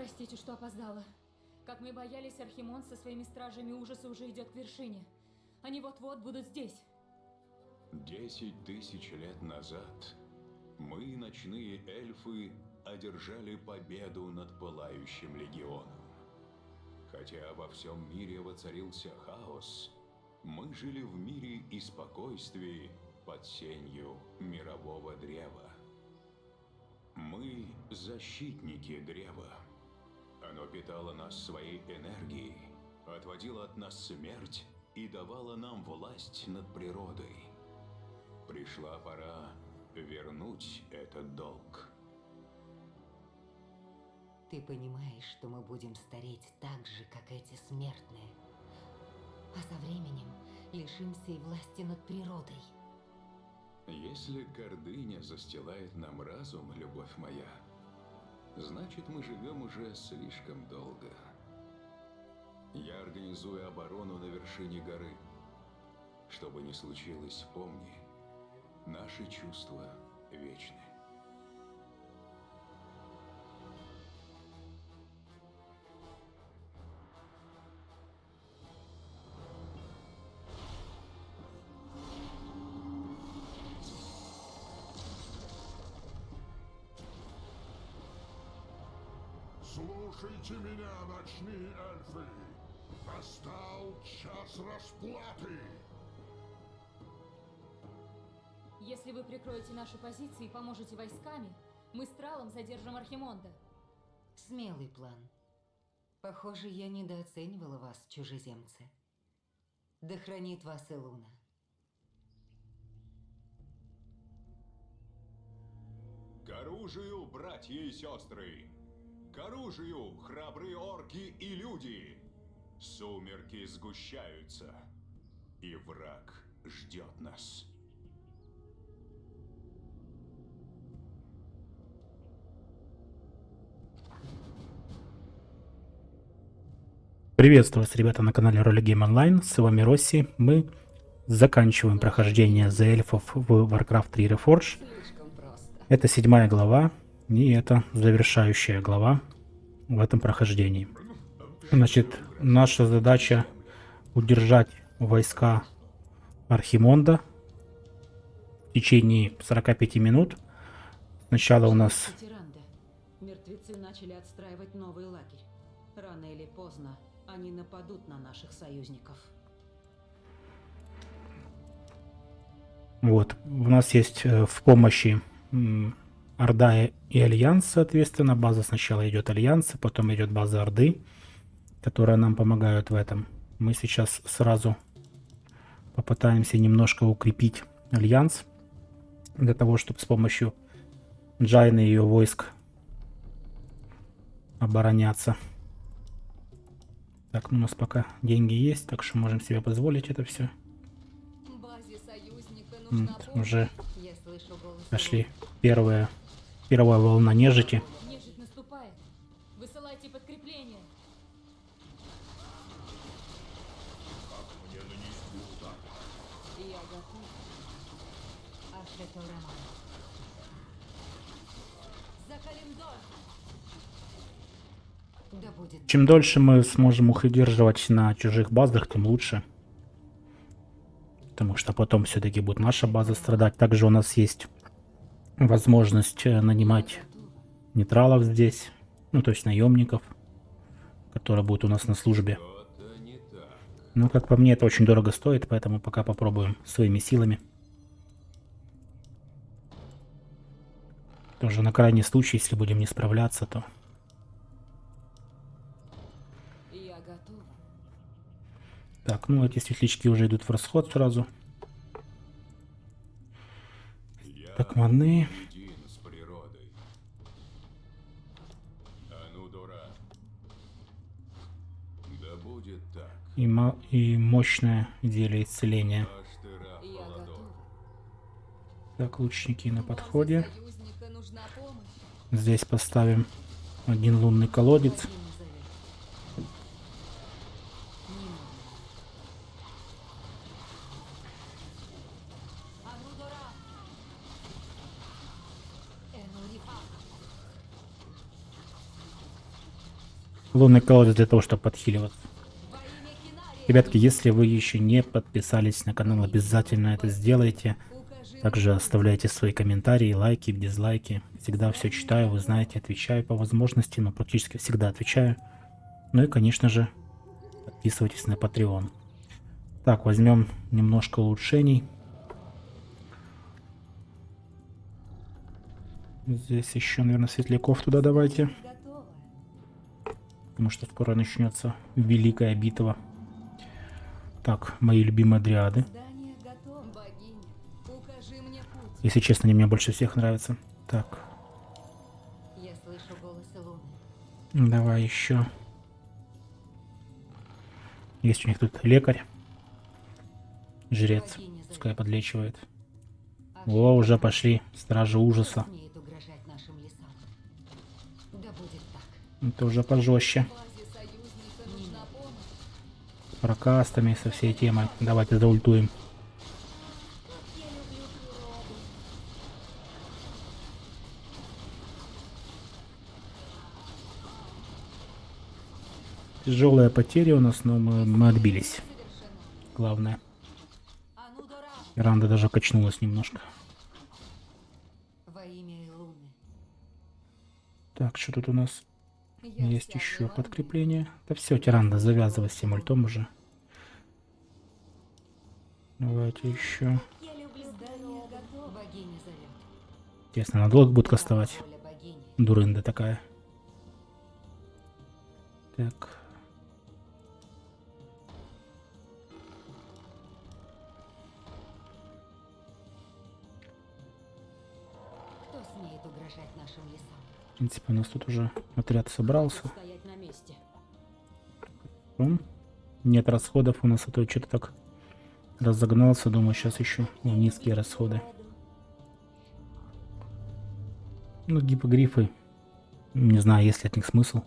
простите, что опоздала. Как мы боялись, Архимон со своими стражами ужаса уже идет к вершине. Они вот-вот будут здесь. Десять тысяч лет назад мы, ночные эльфы, одержали победу над Пылающим Легионом. Хотя во всем мире воцарился хаос, мы жили в мире и спокойствии под сенью мирового древа. Мы – защитники древа. Оно питало нас своей энергией, отводило от нас смерть и давало нам власть над природой. Пришла пора вернуть этот долг. Ты понимаешь, что мы будем стареть так же, как эти смертные. А со временем лишимся и власти над природой. Если гордыня застилает нам разум, любовь моя, значит мы живем уже слишком долго. Я организую оборону на вершине горы. Что бы ни случилось, помни, наши чувства вечны. Слушайте меня, ночные эльфы! Настал час расплаты! Если вы прикроете наши позиции и поможете войсками, мы с Тралом задержим Архимонда. Смелый план. Похоже, я недооценивала вас, чужеземцы. Да хранит вас Илуна. К оружию, братья и сестры! К оружию, храбрые орки и люди! Сумерки сгущаются, и враг ждет нас. Приветствую вас, ребята, на канале Роли Game Online. С вами Росси. Мы заканчиваем прохождение за эльфов в Warcraft 3 Reforged. Слишком просто. Это седьмая глава, и это завершающая глава в этом прохождении. Значит, наша задача удержать войска Архимонда в течение 45 минут. Сначала у нас. Мертвецы начали отстраивать новый лагерь. Рано или поздно они нападут на наших союзников. Вот, у нас есть э, в помощи Орда и- Альянс, соответственно. База сначала идет Альянса, потом идет база Орды, которые нам помогают в этом. Мы сейчас сразу попытаемся немножко укрепить Альянс, для того, чтобы с помощью Джайны и ее войск обороняться. Так, ну у нас пока деньги есть, так что можем себе позволить это все. Базе помощь. Уже пошли Илуны. Первая, волна нежити. Нежить наступает. Высылайте подкрепление. Я готов. Ашето Раман. За Калимдор! Да будет Чем дольше мы сможем их удерживать на чужих базах, тем лучше. Потому что потом все-таки будет наша база страдать. Также у нас есть возможность э, нанимать нейтралов здесь. Ну, то есть наемников, которые будут у нас на службе. Так. Ну, как по мне, это очень дорого стоит, поэтому пока попробуем своими силами. Тоже на крайний случай, если будем не справляться, то... Так, ну эти светлячки уже идут в расход сразу. Так, маны. И, ма- и мощное зелье исцеления. Так, лучники на подходе. Здесь поставим один лунный колодец. Один назови. Нина. Анудора! Энурифа. Лунный колодец для того, чтобы подхиливаться. Ребятки, если вы еще не подписались на канал, обязательно это сделайте. Также оставляйте свои комментарии, лайки, дизлайки. Всегда все читаю, вы знаете, отвечаю по возможности, но практически всегда отвечаю. Ну и, конечно же, подписывайтесь на Patreon. Так, возьмем немножко улучшений. Здесь еще, наверное, светляков туда давайте. Готово. Потому что скоро начнется великая битва. Так, мои любимые дриады. Если честно, они мне больше всех нравятся. Так, давай еще. Есть у них тут лекарь. Жрец. Пускай подлечивает. О, уже пошли. Стражи ужаса. Это уже пожестче. Помощь. Прокастами со всей темой. Давайте заультуем. Тяжелая потеря у нас, но мы, мы отбились. Главное. Ранда даже качнулась немножко. Так, что тут у нас? Есть еще подкрепление. Да все, Тиранда, завязывай с тем ультом уже. Давайте еще. Интересно, надолго будет кастовать? Дурында такая. Так. Принципе, у нас тут уже отряд собрался. Нет расходов у нас, а то что-то так разогнался. Думаю, сейчас еще низкие расходы. Ну, гипогрифы. Не знаю, есть ли от них смысл.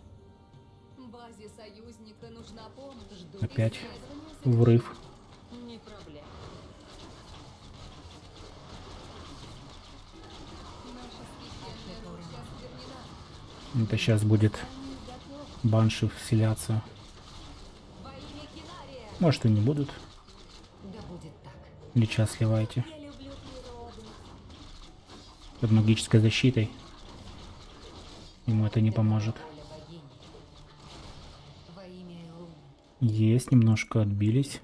Опять врыв. Это сейчас будет банши вселяться. Может и не будут. Так. Лича сливайте. Под магической защитой. Ему это не поможет. Есть, немножко отбились.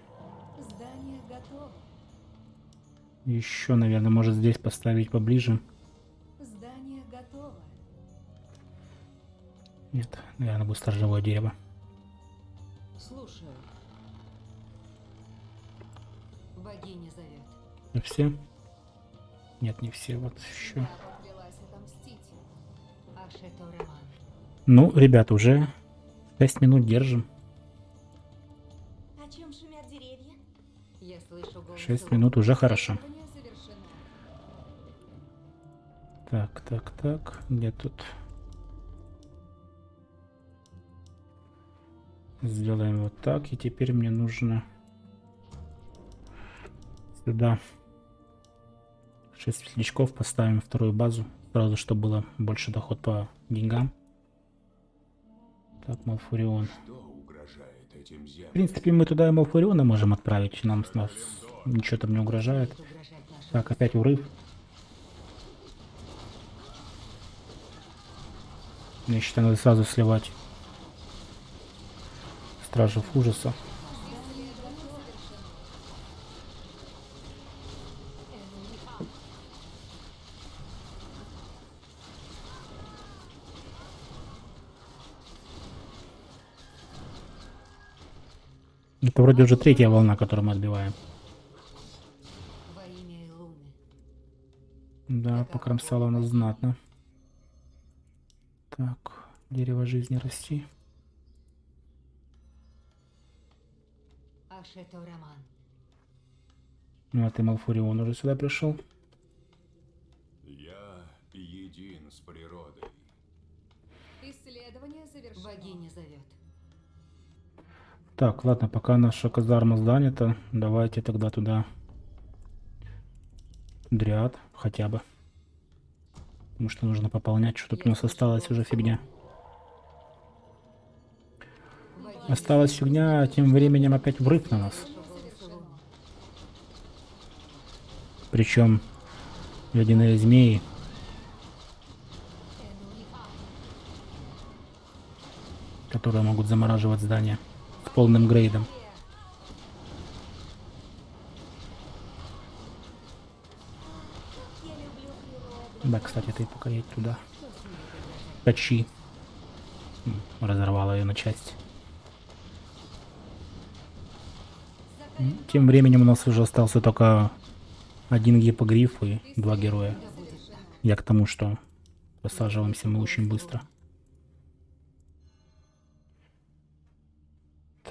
Еще, наверное, может здесь поставить поближе. Наверное, будет сторожевое дерево. Слушаю. Богиня зовет. Это все? Нет, не все. Вот еще. Ну, ребята, уже 6 минут держим. О чем шумят деревья? Я слышу голос 6 Луны. минут уже хорошо. Так, так, так. Где тут? Сделаем вот так. И теперь мне нужно сюда 6 светлячков. Поставим вторую базу. Сразу, чтобы было больше доход по деньгам. Так, Малфурион. В принципе, мы туда и Малфуриона можем отправить. Нам с нас ничего там не угрожает. Так, опять урыв. Я считаю, надо сразу сливать стражев ужаса. Это вроде уже третья волна, которую мы отбиваем. Да, покромсала она знатно. Так, дерево жизни расти. Роман. Ну, а ты, Малфурион, уже сюда пришел? Я един с природой. Исследование завершено. Богиня зовет. Так, ладно, пока наша казарма занята, давайте тогда туда дриад хотя бы. Потому что нужно пополнять, что тут у нас осталось уже фигня. Осталась фигня, а тем временем опять врыв на нас. Причем ледяные змеи. Которые могут замораживать здания с полным грейдом. Да, кстати, ты пока едь туда. М, Разорвала ее на части. Тем временем у нас уже остался только один гипогриф и два героя. Я к тому, что посаживаемся мы очень быстро.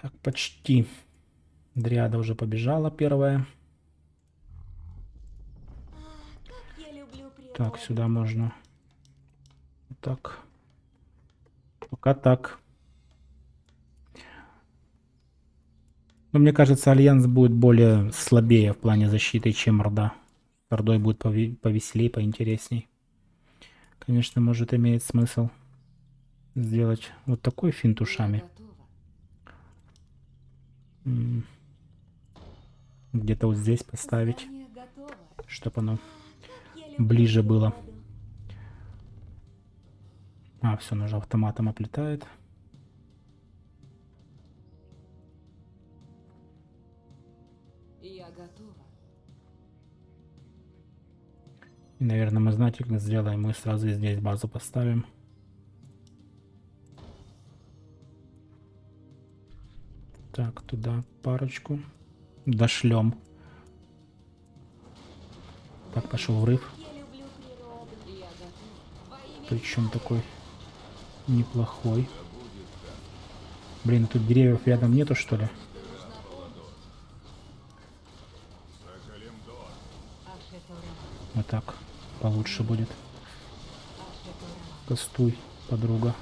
Так, почти. Дриада уже побежала первая. Так, сюда можно. Так. Пока так. Но мне кажется, Альянс будет более слабее в плане защиты, чем Орда. С Ордой будет пове- повеселее, поинтересней. Конечно, может имеет смысл сделать вот такой финт ушами. Где-то вот здесь поставить, чтобы оно ближе было. А, все, уже автоматом оплетает. И, наверное, мы знаете, как сделаем. Мы сразу здесь базу поставим. Так, туда парочку. Дошлем. Так, пошел врыв. Причем такой неплохой. Блин, тут деревьев рядом нету, что ли? Вот так получше будет. Кастуй, подруга.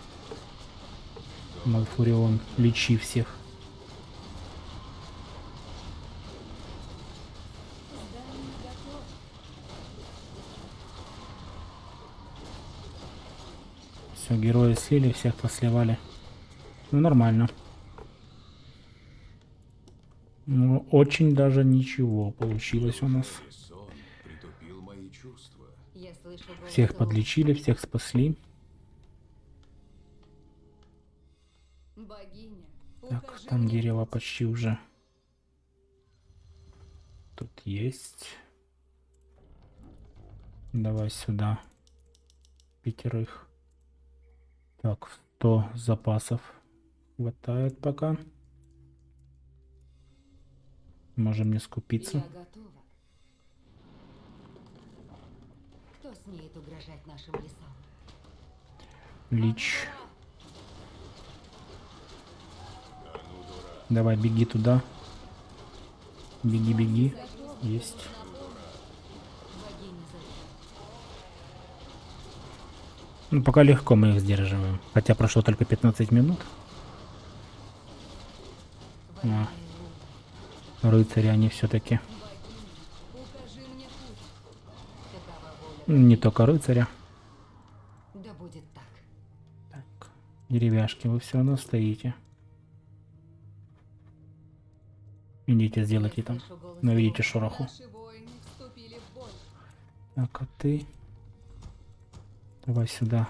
Малфурион, лечи всех. Все, герои слили, всех посливали. Ну, нормально. Ну, очень даже ничего получилось у нас. Сон притупил мои чувства. Я слышу голос Всех подлечили, всех спасли. Так, там дерево почти уже. Тут есть. Давай сюда. Пятерых. Так, 100 запасов. Хватает пока. Можем не скупиться. Я готова. Кто смеет угрожать нашим лесам? Лич. Давай, беги туда. Беги, беги. Есть. Ну, пока легко мы их сдерживаем. Хотя прошло только 15 минут. А, рыцари они все-таки. Укажи мне путь. Такова воля. Не только рыцаря. Да будет так. Так, деревяшки, вы все равно стоите. Идите, сделайте там. Наведите шороху. Так, а ты... Давай сюда.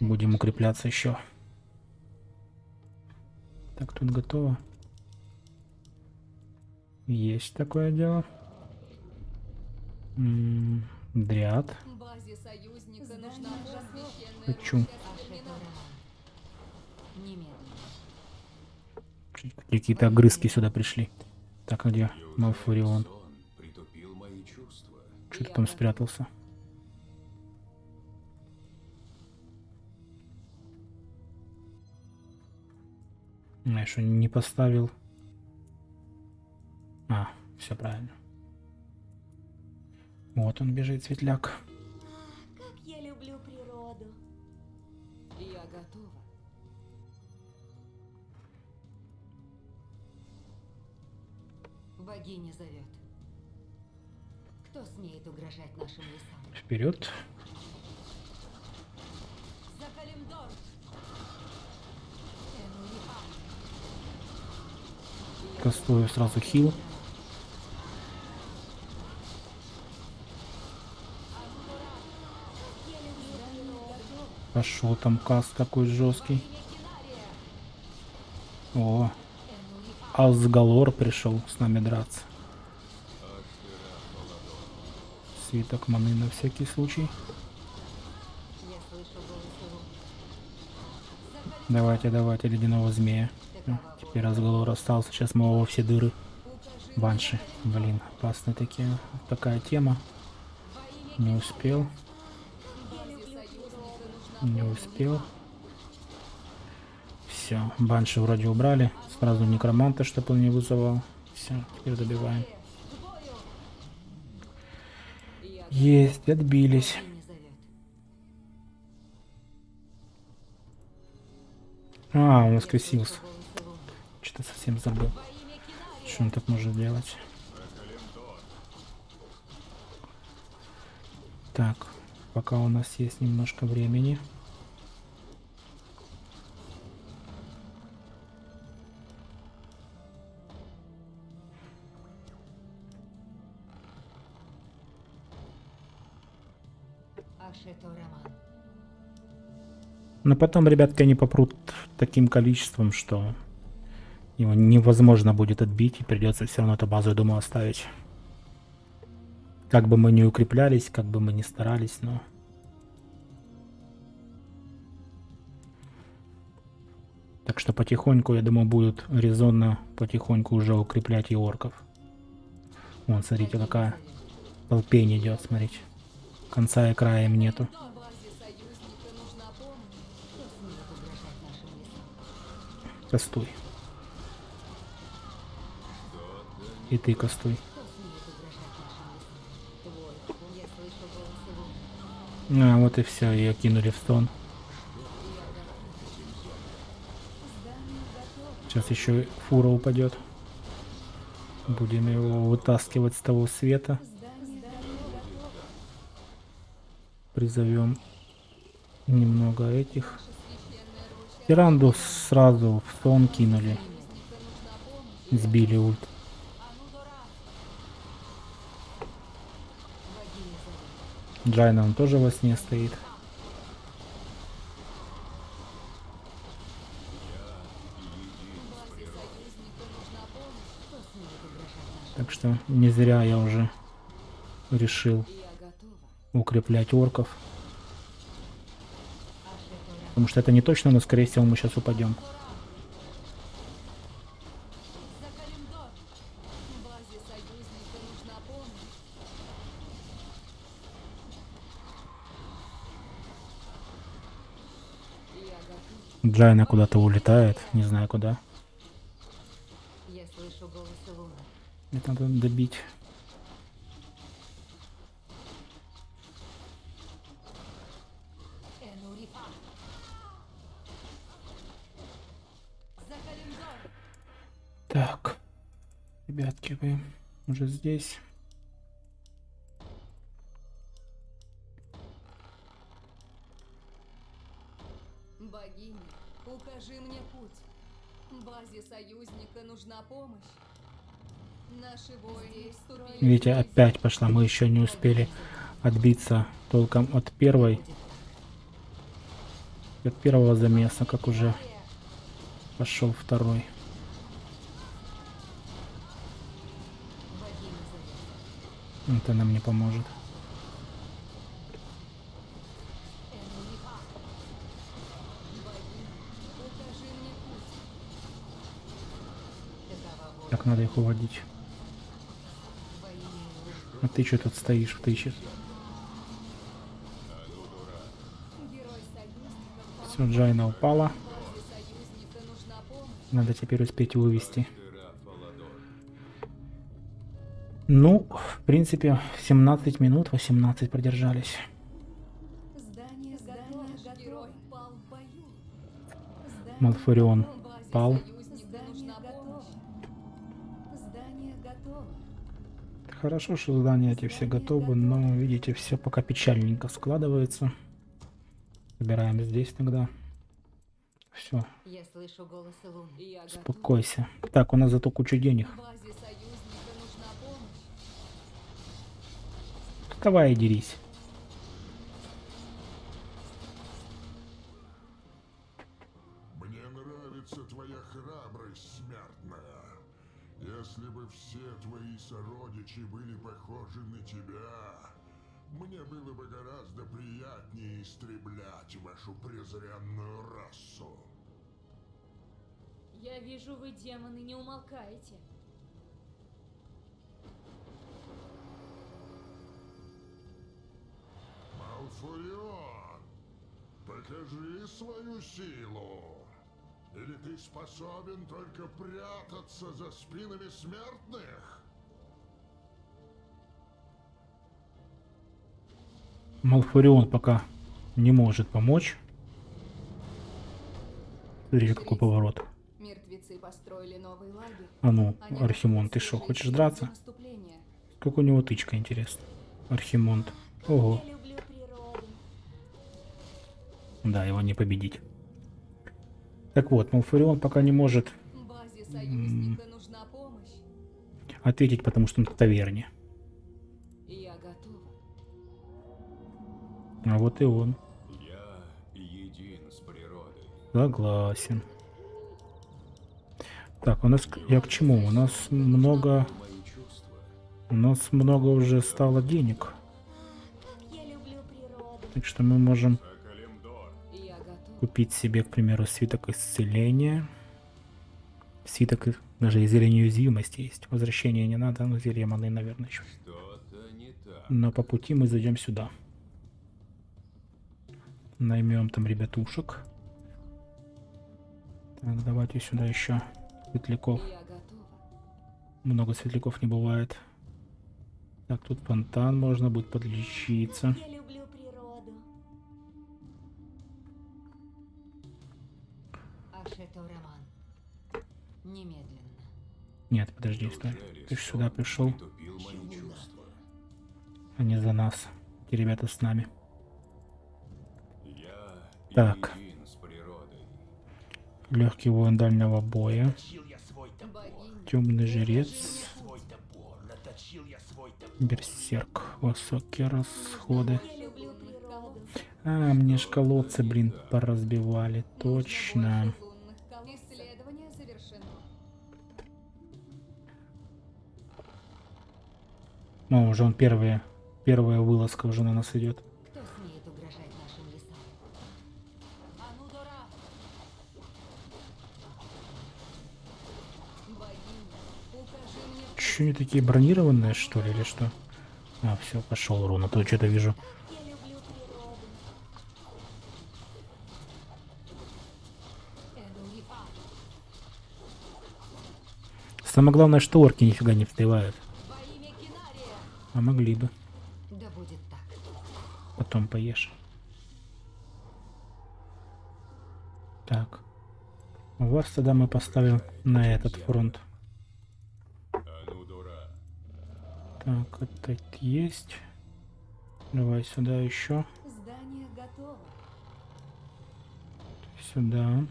Будем укрепляться еще. Так, тут готово. Есть такое дело. Дриад. Хочу. Какие-то огрызки сюда пришли. Так, а где Малфурион? сон притупил мои чувства? Что ты там спрятался? Я что, не поставил? А, все правильно. Вот он бежит, светляк. Как я люблю природу. Я готова. Богиня зовет. Кто смеет угрожать нашим лесам? Вперед. За э, ну, Кастую сразу хил. Пошел там каст такой жесткий. О, Алсгалор пришел с нами драться. Свиток маны на всякий случай. Давайте, давайте, ледяного змея. Всё, Теперь разговор остался. Сейчас мы его во все дыры. Банши. Блин, опасные такие. Такая тема. Не успел. Не успел. Все, банши вроде убрали. Сразу некроманта, чтобы он не вызывал. Все, теперь добиваем. Есть, отбились. А, он воскресился. Что-то совсем забыл. Что он так может делать? Так, пока у нас есть немножко времени. Но потом, ребятки, они попрут таким количеством, что его невозможно будет отбить, и придется все равно эту базу, я думаю, оставить. Как бы мы ни укреплялись, как бы мы ни старались, но... Так что потихоньку, я думаю, будет резонно потихоньку уже укреплять и орков. Вон, смотрите, какая толпень идет, смотрите. Конца и края им нету. Кастуй. И ты кастуй. А, вот и все, ее кинули в стон. Сейчас еще фура упадет. Будем его вытаскивать с того света. Призовем немного этих. Тиранду сразу в сон кинули. Сбили ульт. Джайна он тоже во сне стоит. Так что не зря я уже решил укреплять орков. Потому что это не точно, но скорее всего мы сейчас упадем. Джайна куда-то улетает, не знаю куда. Я слышу голос Луны. Это надо добить. Так, ребятки, вы уже здесь. Нужна помощь. Наши воины вступили Видите, опять пошла. Мы еще не успели отбиться толком от первой. От первого замеса, как уже пошел второй. Это нам не поможет. Надо их уводить. А ты что тут стоишь? Герой союзника Все, Джайна упала. Надо теперь успеть вывести. Ну, в принципе, 17 минут, 18 продержались. Герой пал Хорошо, что здания эти все готовы, но, видите, все пока печальненько складывается. Собираем здесь тогда. Все, Я слышу голос Луны. Я готов. успокойся. Так, у нас зато куча денег. Давай и дерись. Вижу, вы, демоны, не умолкаете. Малфурион, покажи свою силу. Или ты способен только прятаться за спинами смертных? Малфурион пока не может помочь. Смотрите, какой поворот. Построили новый лагерь. А ну, Они Архимон, ты что, хочешь драться? Как у него тычка, интересно. Архимонд. Ого. Я люблю природу. Да, его не победить. Так вот, Малфурион пока не может Базе союзника нужна помощь. ответить, потому что он в таверне. Я готова. А вот и он. Я един с природой. Согласен. Так, у нас... Я к чему? У нас много... У нас много уже стало денег. Так что мы можем купить себе, к примеру, свиток исцеления. Свиток даже и зелье неуязвимости есть. Возвращение не надо, но зелье маны, наверное, еще. Но по пути мы зайдем сюда. Наймем там ребятушек. Так, давайте сюда еще светляков. Много светляков не бывает. Так, тут фонтан, можно будет подлечиться. Я люблю природу. Ашето Роман. Немедленно. Нет, подожди, стой. Ты ж сон сюда пришел, не за нас. Эти ребята с нами. Так. Легкий воин дальнего боя. Темный жрец. Берсерк. Высокие расходы. А, мне ж колодцы, блин, поразбивали. Точно. Ну, уже он первая, первая вылазка уже на нас идет. Кто смеет угрожать нашим лесам? Богиня, укажи Че они такие бронированные, что ли, или что? А, все, пошел урон, а то что-то вижу. Самое главное, что орки нифига не встревают. А могли бы. Потом поешь. Так. Вас тогда мы поставим на этот фронт. Так, это есть. Давай сюда еще. Здание готово. Сюда.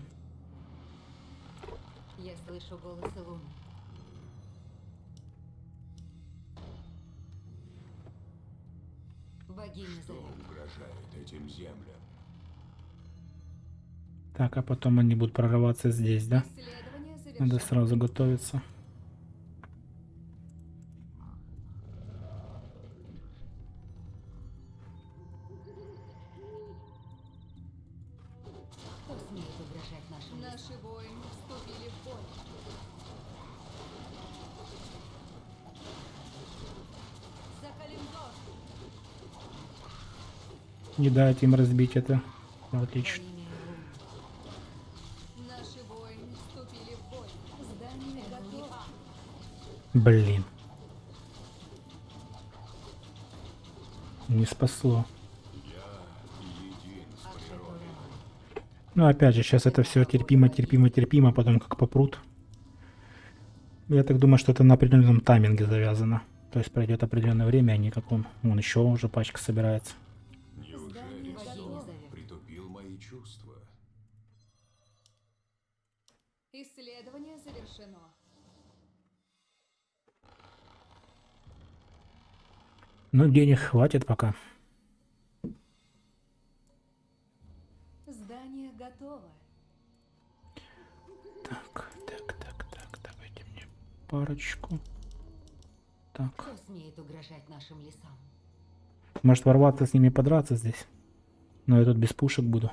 Я слышу голос Луны. Богиня Что зовет. угрожает этим землям? Так, а потом они будут прорываться здесь, да? Надо сразу готовиться. Не дать им разбить это. Во Отлично. Блин. Не спасло. Ну, опять же, сейчас это все терпимо, терпимо, терпимо, потом как попрут. Я так думаю, что это на определенном тайминге завязано. То есть пройдет определенное время, а не как он. Вон еще уже пачка собирается. Ну, денег хватит пока. Здание готово. Так, так, так, так, давайте мне парочку. Так, Кто смеет угрожать нашим лесам? может ворваться с ними подраться здесь. Но я тут без пушек буду.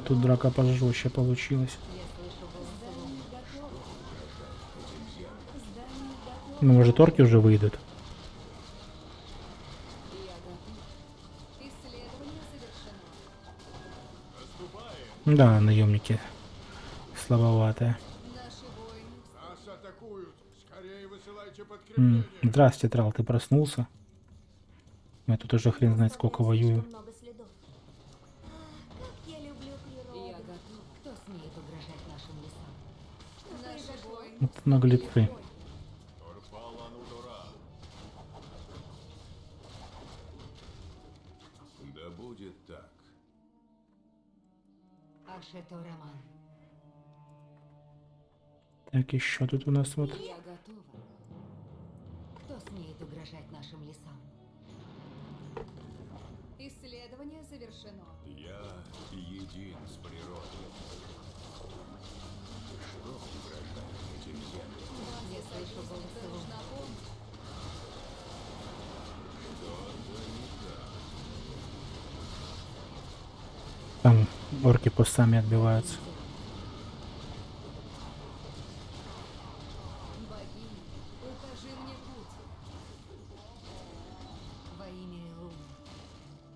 Тут драка пожестче получилась. Ну, может, орки уже выйдут. Да, наемники слабоватые. Здрасте, Трал, ты проснулся? Я тут уже хрен знает сколько воюю. много следов. Как я люблю природу. Я готов. Кто смеет угрожать нашим лесам? Наши воины Вот наглецы. Да будет так. Так, еще тут у нас вот. Там орки сами отбиваются.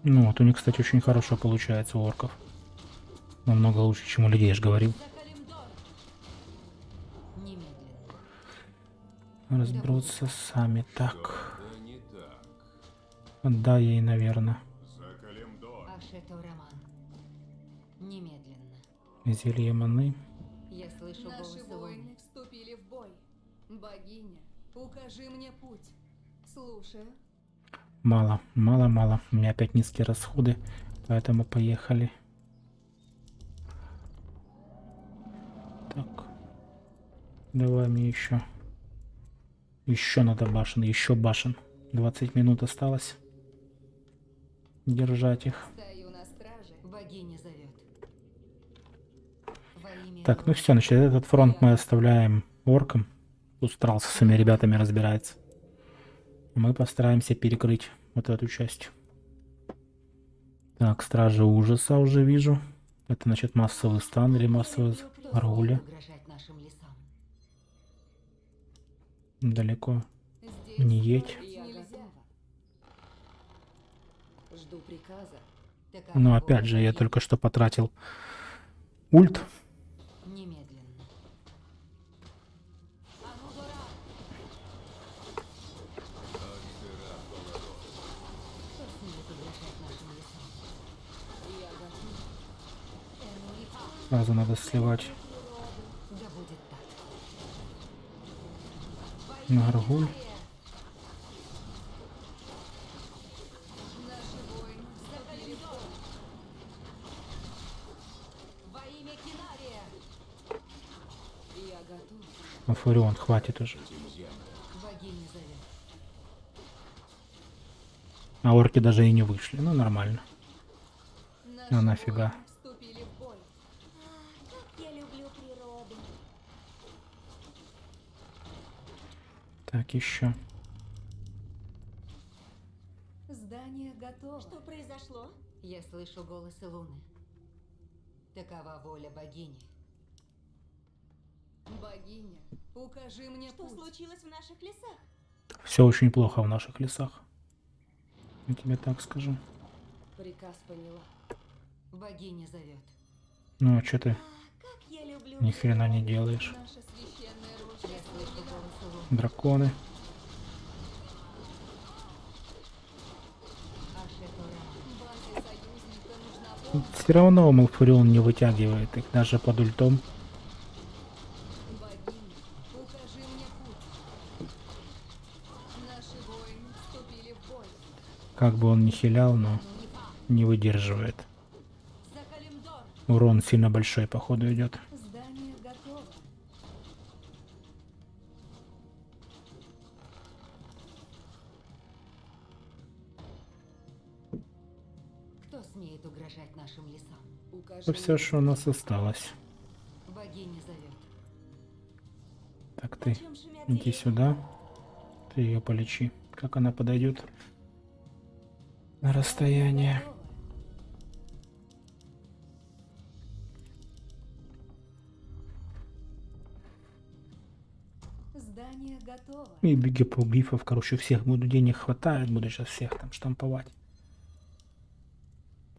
Ну, вот у них, кстати, очень хорошо получается у орков. Намного лучше, чем у людей, я же говорил. Разберутся сами. Так. Да ей, наверное. Зелье маны. Я слышу Наши воины вступили в бой. Богиня, укажи мне путь. Слушаю. Мало, мало, мало. У меня опять низкие расходы, поэтому поехали. Так. Давай мне еще. Еще надо башен, еще башен. 20 минут осталось. Держать их. Стою на страже. Богиня. Так, ну все, значит, этот фронт мы оставляем оркам. Тут Страл со своими ребятами разбирается. Мы постараемся перекрыть вот эту часть. Так, Стражи Ужаса уже вижу. Это, значит, массовый стан или массовый лесам? Далеко. Не едь. Но Ну, опять же, я только что потратил ульт. Сразу надо сливать на. А Фурион, хватит уже. А орки даже и не вышли. Ну, нормально. А нафига? воины вступили в бой. Как я люблю природу. Еще. Здание готово. Что произошло? Я слышу голосы Луны. Такова воля богини. Богиня, укажи мне Что путь. случилось в наших лесах? Все очень плохо в наших лесах. Я тебе так скажу. Приказ поняла. Bогиня зовет. Ну, а что ты Как я люблю ни хрена не делаешь? Наша Драконы. Все равно Малфурион не вытягивает их даже под ультом. Как бы он ни хилял, но не выдерживает. Урон сильно большой, походу, идет. Смеет угрожать нашим лесам? Укажи Это все, что у нас осталось. Богиня зовет. Так, ты иди сюда. Ты ее полечи. Как она подойдет на расстояние. Здание готово. И бигипогрифов, короче, всех буду денег хватает, буду сейчас всех там штамповать.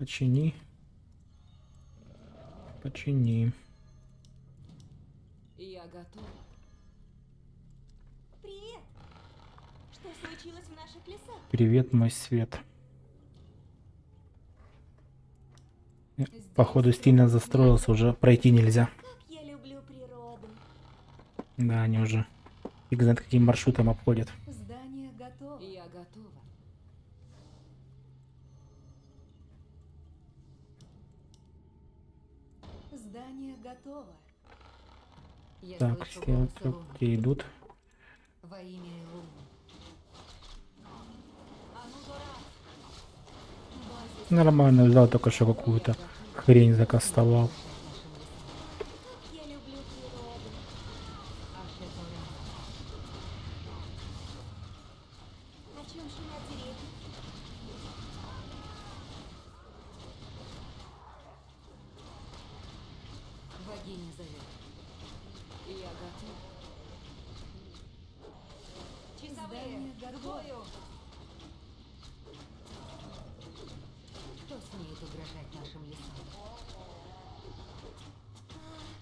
Почини. Почини. Я готова. Привет! Что случилось в наших лесах? Привет, мой свет. Походу стильно застроился, уже пройти нельзя. Как я люблю природу. Да, они уже фиг знает каким маршрутом обходят готово. Я готова. Готово. Я Так, все, где идут. Во имя. Нормально, взял только что какую-то хрень закастовал. Как я люблю природу. О чем шумят деревья? Богиня зовет. Я готова. Готово. Кто смеет угрожать нашим лесам?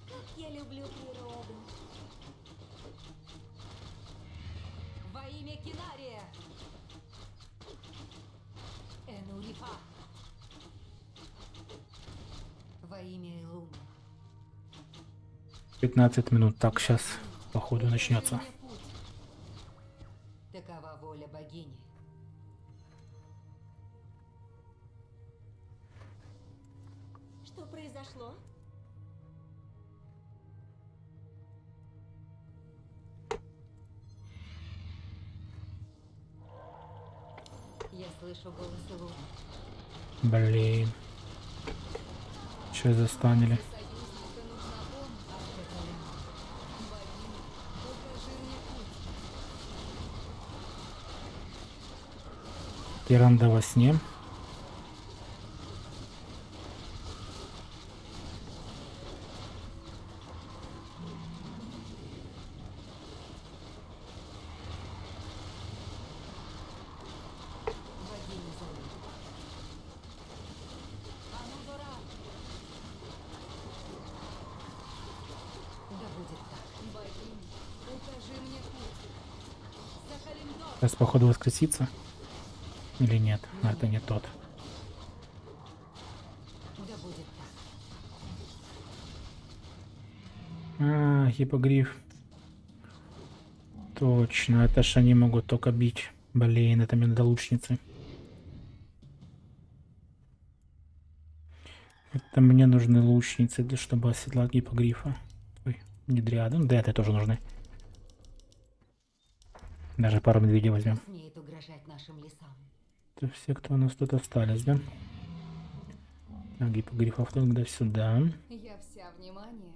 Как я люблю природу. Во имя Кинария! Энурифа! Во имя Илуны. 15 минут. Так, сейчас, походу, начнется. Богини. Что произошло? Я слышу голос Илуны. Блин. Че застанили? Тиранда во сне. Богиня зовет. Да будет так. Богиня, укажи мне путь. За Калимдор. Сейчас, походу, воскресится. Или нет? Это не тот. Да. А, гипогриф. Точно, это ж они могут только бить. Блин, это мне надо лучницы. Это мне нужны лучницы, для чтобы оседлать гипогрифа. Ой, не дриады. Ну, дриады тоже нужны. Даже пару медведей возьмем. Смеет угрожать нашим лесам. Это все, кто у нас тут остались, да? Так, гипогрифов тогда сюда. Я вся внимание.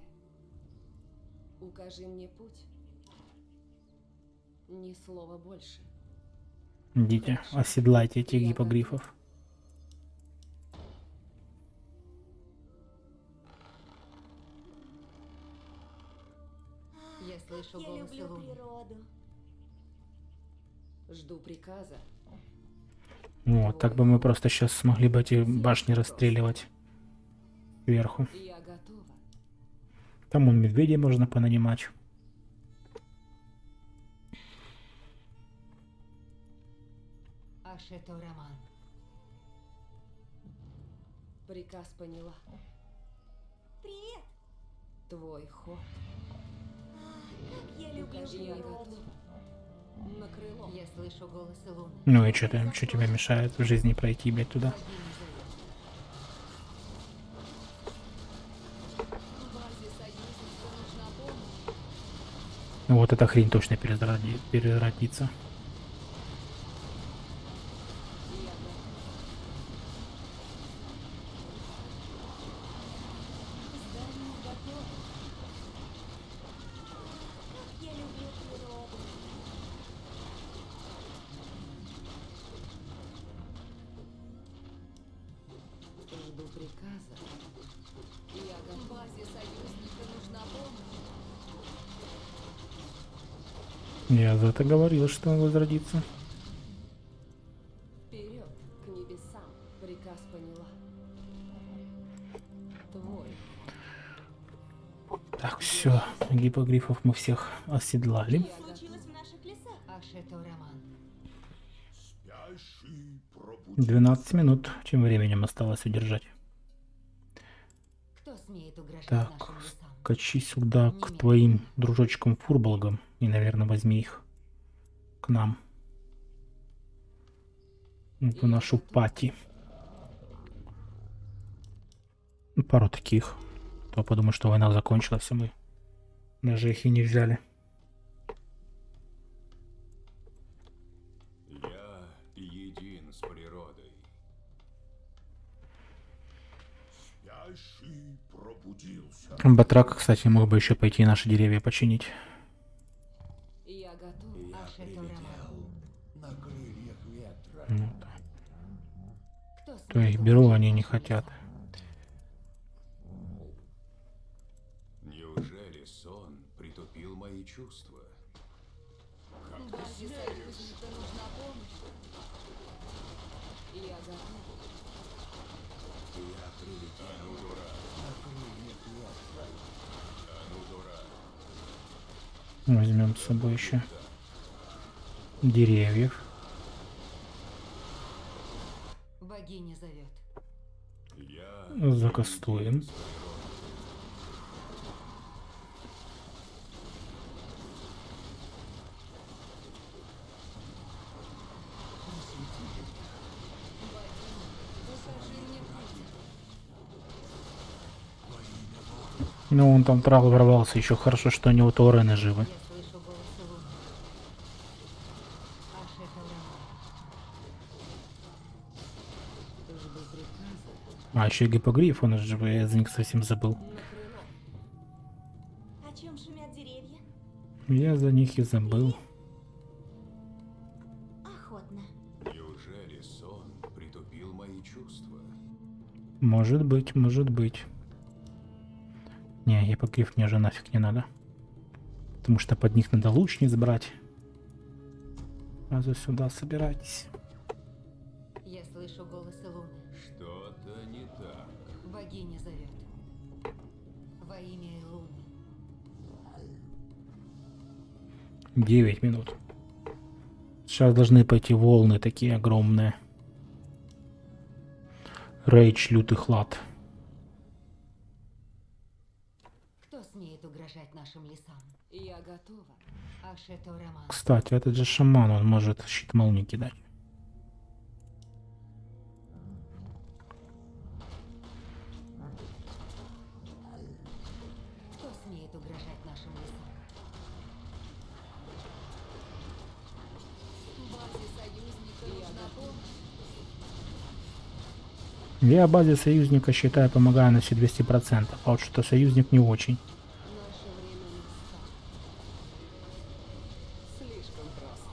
Укажи мне путь. Ни слова больше. Идите, оседлайте этих гипогрифов. Я слышу Я голос люблю Илуны. природу. Жду приказа. Вот, так бы мы просто сейчас смогли бы эти башни расстреливать сверху. Я готова. Там он медведей можно понанимать. Ашето Роман. Приказ поняла. Привет! Твой ход. Как я люблю природу. Ну и что ты, что тебе мешает в жизни пройти, блядь, туда? Ну вот эта хрень точно переродится. Я за это говорил, что он возродится. Вперед, к небесам. Приказ поняла. Твой. Так, все, гипогрифов мы всех оседлали. 12 минут, чем временем осталось удержать. Кто смеет угрожать Так? Качи сюда к твоим дружочкам-фурболгам и, наверное, возьми их к нам. В нашу пати. Пару таких. То подумаю, что война закончилась, а мы даже их и не взяли. Батрак, кстати, мог бы еще пойти наши деревья починить. Я готов. Роман. На крыльях ветра. Ну, Кто то их беру, они не хотят. лесам? Неужели сон притупил мои чувства? Базе союзника нужна помощь. Я готов. Я прилетел. А ну, дурак. А ну, дурак. Возьмем с собой еще деревьев. Богиня зовет. Закастуем. Укажи мне путь. Ну, он там трал ворвался. Еще хорошо, что у него Торены живы. А, еще и гипогриф, он же, я за них совсем забыл. На крыло. О чем шумят деревья? Я за них и забыл. Охотно. Неужели сон притупил мои чувства? Может быть, может быть. Не, гипогриф мне уже нафиг не надо. Потому что под них надо лучниц брать. Сразу сюда собирайтесь. Я слышу голос Луны. Что-то не так. Богиня зовет. Во имя Луны. 9 минут. Сейчас должны пойти волны такие огромные. Рейдж, лютый хлад. Кто смеет угрожать нашим лесам? Я готова. Ашето Роман. Кстати, этот же шаман, он может щит молнии кидать. Кто смеет угрожать нашим лесам? Базе союзника нужна помощь. Я базе союзника считаю, помогаю на все 200%, а вот что союзник не очень. Наше время настало. Слишком просто.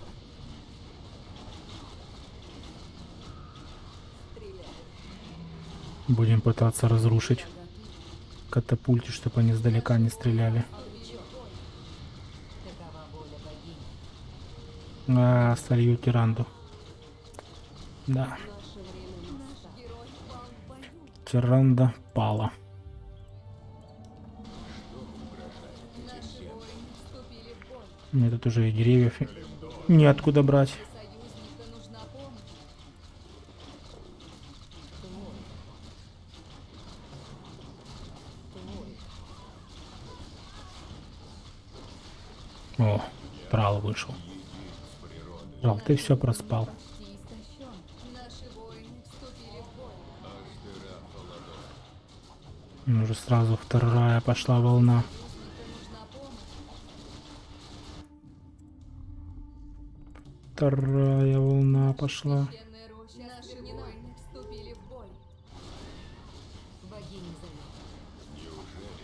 Стреляй. Пытаться разрушить катапульти, чтобы они издалека не стреляли. А, солью тиранду. Да, тиранда пала. Мне тут уже и деревьев неоткуда брать. Союзника нужна помощь. вышел. Жал, ты все проспал. Уже сразу вторая пошла волна. Вторая волна пошла.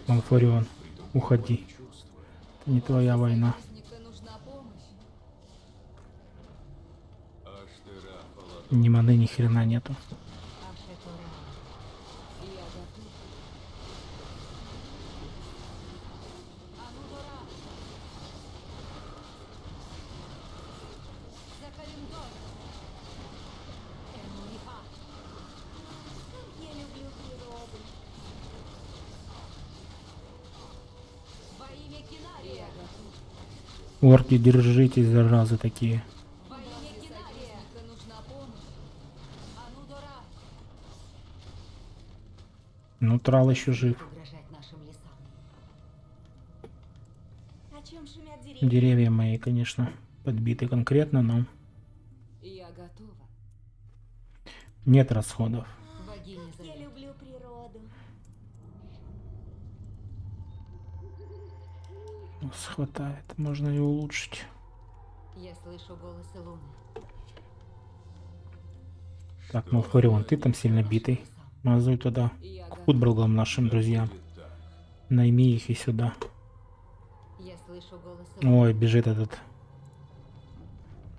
Малфарион, уходи. Это не твоя война. Союзника нужна помощь. Ни маны, ни хрена нету. Орки, держитесь, заразы такие. Трал еще жив. Деревья? Мои, конечно, подбиты конкретно, но Я готова. нет расходов. Я люблю природу. Нас хватает, можно и улучшить. Я слышу голосы луны. Так, Малфарион, ты там сильно битый. Мазуй туда. К. Худбрагам нашим друзьям. Найми их и сюда. Ой, бежит этот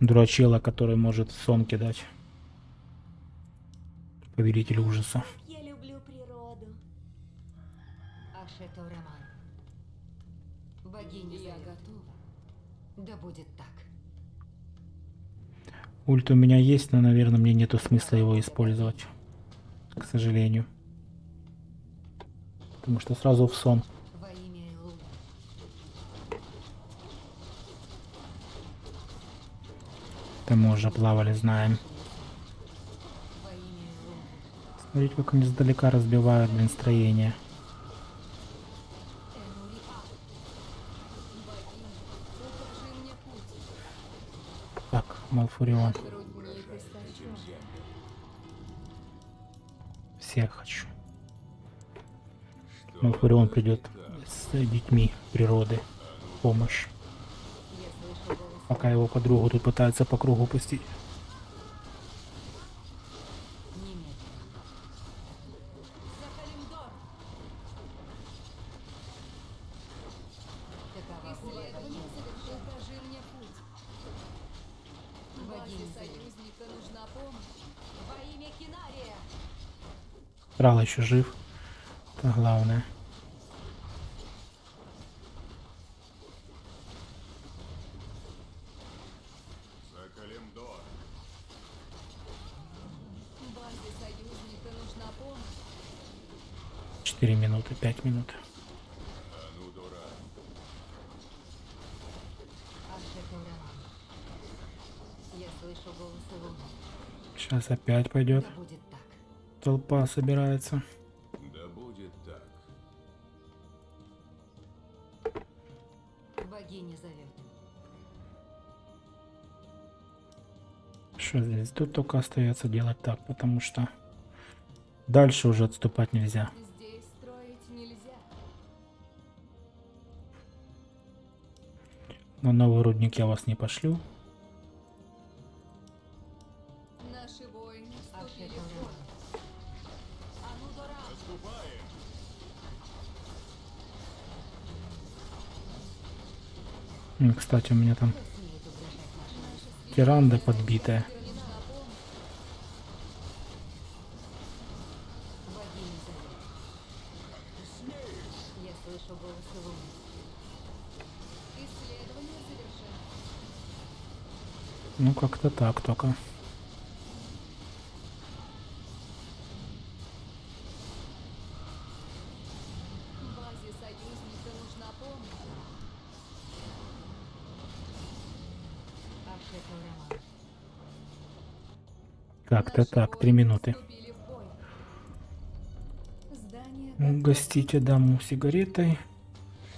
дурачела, который может сон кидать. Повелитель ужаса. Как я люблю природу. Ашето Роман. Богиня Я зовет. готова. Да будет так. Ульт у меня есть, но, наверное, мне нету смысла его использовать. К сожалению. Потому что сразу в сон. Это мы уже плавали, знаем. Смотрите, как они издалека разбивают, блин, строение. Так, Малфурион. Всех хочу. Малфурион придет с детьми природы. Помощь. Пока его подругу тут пытаются по кругу пустить. Немедленно. За Калимдор. Такова воля Исследование богини. завершено. Укажи мне путь. Базе Богиня зовет. союзника нужна помощь. Во имя Кинария. Трал еще жив. Это главное. 4 минуты, 5 минут. Сейчас опять пойдет. Толпа собирается. Да будет так. Богиня зовет. Что здесь? Тут только остается делать так, потому что дальше уже отступать нельзя. Здесь строить нельзя. На новый рудник я вас не пошлю. Наши воины Кстати, у меня там тиранда подбитая. Ну, как-то так только. Наши так, три минуты. Угостите даму сигаретой.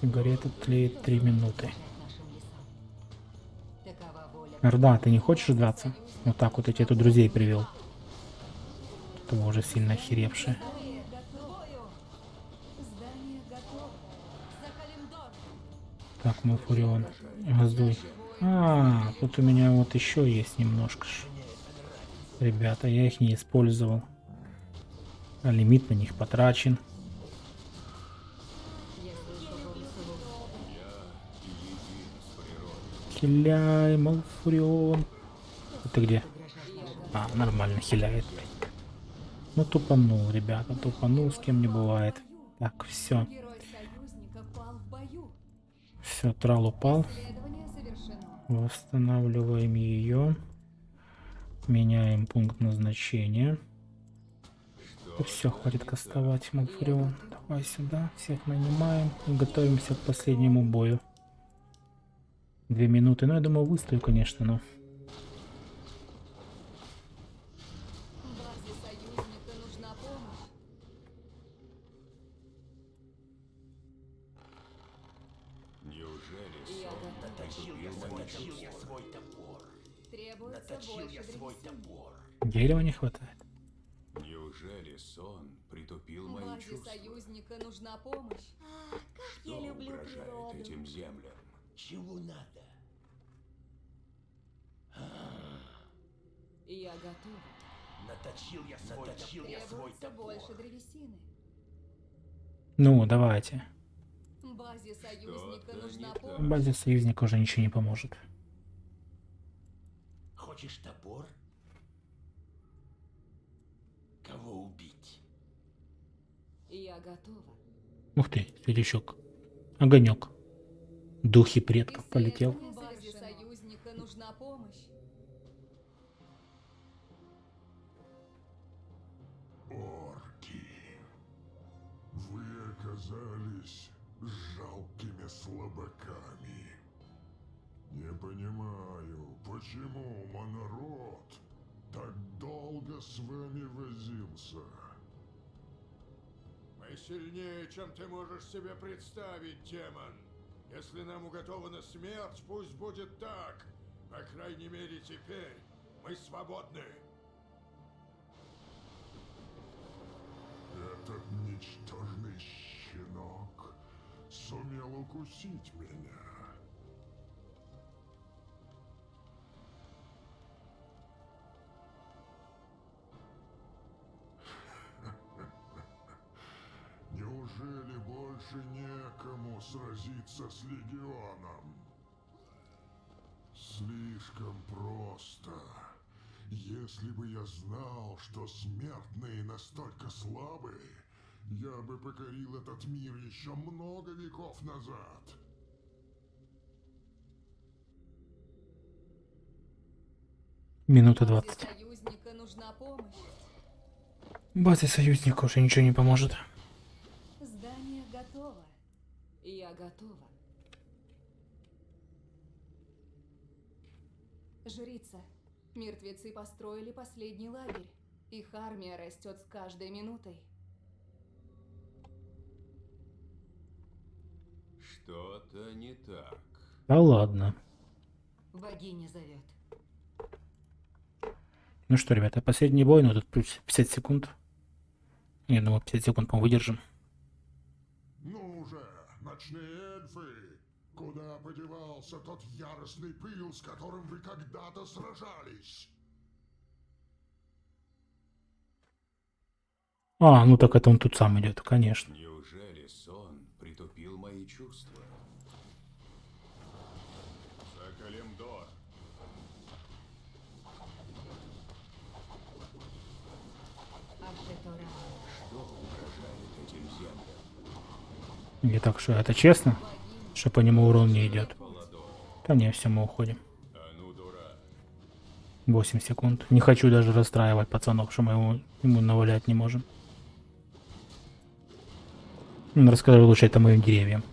Сигарета тлеет три минуты. Орда, ты не хочешь драться? Вот так вот я тебе тут друзей привел. Этого уже сильно охеревшие. Так, Малфурион. Воздуй. А, тут у меня вот еще есть немножко. Ребята, я их не использовал. А лимит на них потрачен. Хиляй, Малфурион. Это где? А, нормально хиляет. Ну, тупанул, ребята, тупанул, с кем не бывает. Так, все. Все, трал упал. Восстанавливаем ее. Меняем пункт назначения. все, хватит кастовать Малфурион. Давай сюда, всех нанимаем и готовимся к последнему бою. Две минуты. Ну, я думаю, выстою, конечно, но... Требуется больше древесины. Ну, давайте. Базе союзника нужна помощь. Базе союзника уже ничего не поможет. Хочешь топор? Кого убить? Я готова. Ух ты, светлячок. Огонек. Духи предков полетел. С вами возился. Мы сильнее, чем ты можешь себе представить, демон. Если нам уготована смерть, пусть будет так. По крайней мере, теперь мы свободны. Этот ничтожный щенок сумел укусить меня. Сразиться с легионом? Слишком просто. Если бы я знал, что смертные настолько слабы, я бы покорил этот мир еще много веков назад. Минута Базе 20. союзника нужна помощь. Базе союзника уже ничего не поможет. Я готова. Жрица, мертвецы построили последний лагерь. Их армия растет с каждой минутой. Что-то не так. Да ладно. Богиня зовет. Ну что, ребята, последний бой, но тут плюс 50 секунд. Я думаю, 50 секунд мы выдержим. Ночные эльфы! Куда подевался тот яростный пыл, с которым вы когда-то сражались? А, ну так это он тут сам идет, конечно. Неужели сон притупил мои чувства? За Калимдор. Ашетора. Что угрожает этим землям? И так что, это честно? Что по нему урон не идет. Да не, все, мы уходим. Анудора. 8 секунд. Не хочу даже расстраивать пацанов, что мы его, ему навалять не можем. Расскажи лучше это моим деревьям.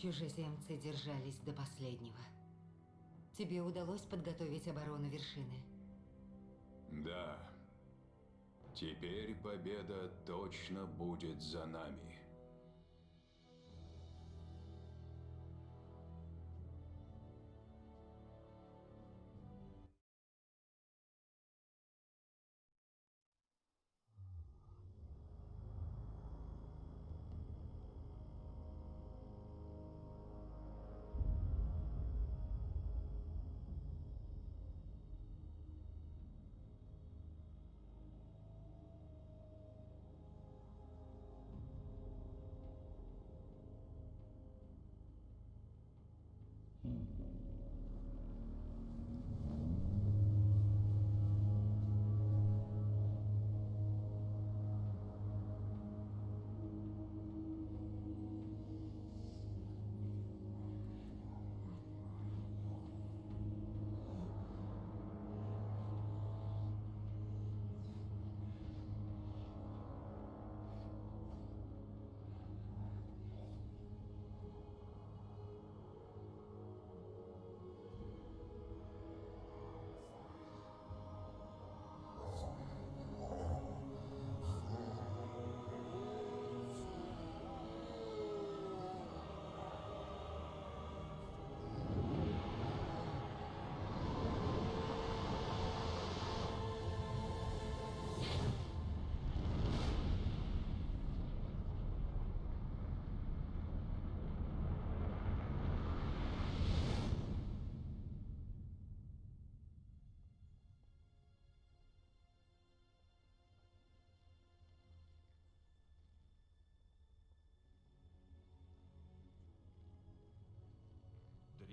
Чужеземцы держались до последнего. Тебе удалось подготовить оборону вершины? Да. Теперь победа точно будет за нами.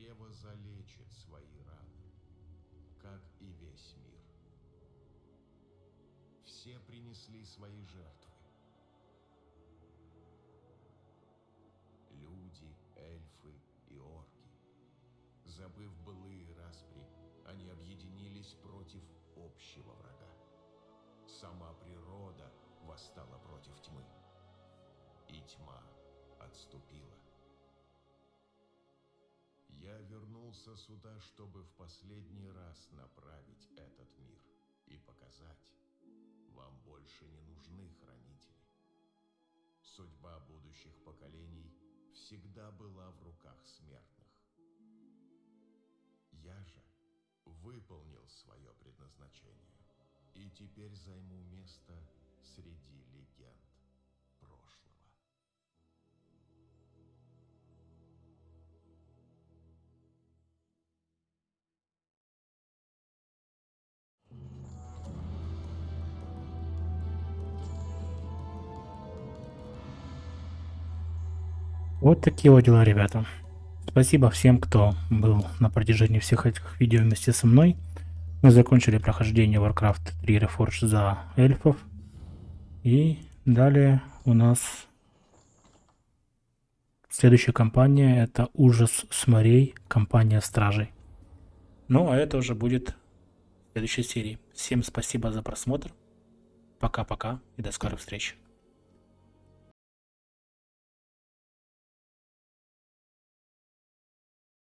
Древо залечит свои раны, как и весь мир. Все принесли свои жертвы. Люди, эльфы и орки. Забыв былые распри, они объединились против общего врага. Сама природа восстала против тьмы. И тьма отступила. Я вернулся сюда, чтобы в последний раз направить этот мир и показать, вам больше не нужны хранители. Судьба будущих поколений всегда была в руках смертных. Я же выполнил свое предназначение и теперь займу место среди легенд Вот такие вот дела, ребята. Спасибо всем, кто был на протяжении всех этих видео вместе со мной. Мы закончили прохождение Warcraft 3 Reforged за эльфов. И далее у нас следующая кампания это Ужас с морей, кампания Стражей. Ну, а это уже будет в следующей серии. Всем спасибо за просмотр. Пока-пока и до скорых встреч.